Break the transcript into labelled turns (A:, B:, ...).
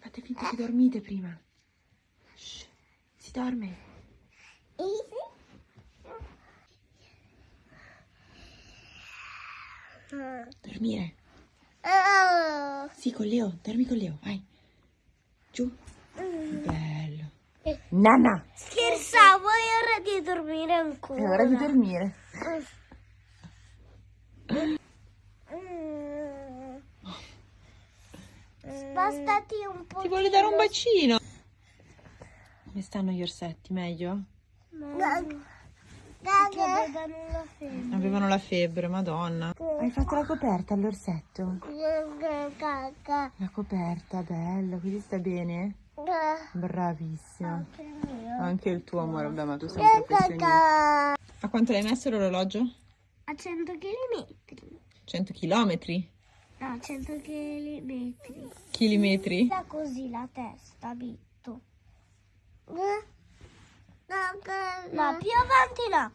A: fate finta che dormite prima. Shh, si dorme. Dormire. Sì, con Leo, dormi con Leo, vai. Giù. Bello. Nana,
B: Scherzavo, è ora di dormire ancora.
A: è ora di dormire.
B: Spostati un po'.
A: Ti vuole dare un bacino. Come stanno gli orsetti? Meglio?
B: Perché avevano la febbre.
A: Avevano la febbre, madonna. Hai fatto la coperta all'orsetto? La coperta, bello, così sta bene? Bravissima.
B: Anche il mio.
A: Anche il tuo amore, vabbè, ma tu sei un professionista. A quanto l'hai messo l'orologio?
B: A 100 km.
A: 100 chilometri?
B: No, 100 km.
A: Chilometri?
B: Da così la testa, Bitto. No, più avanti no.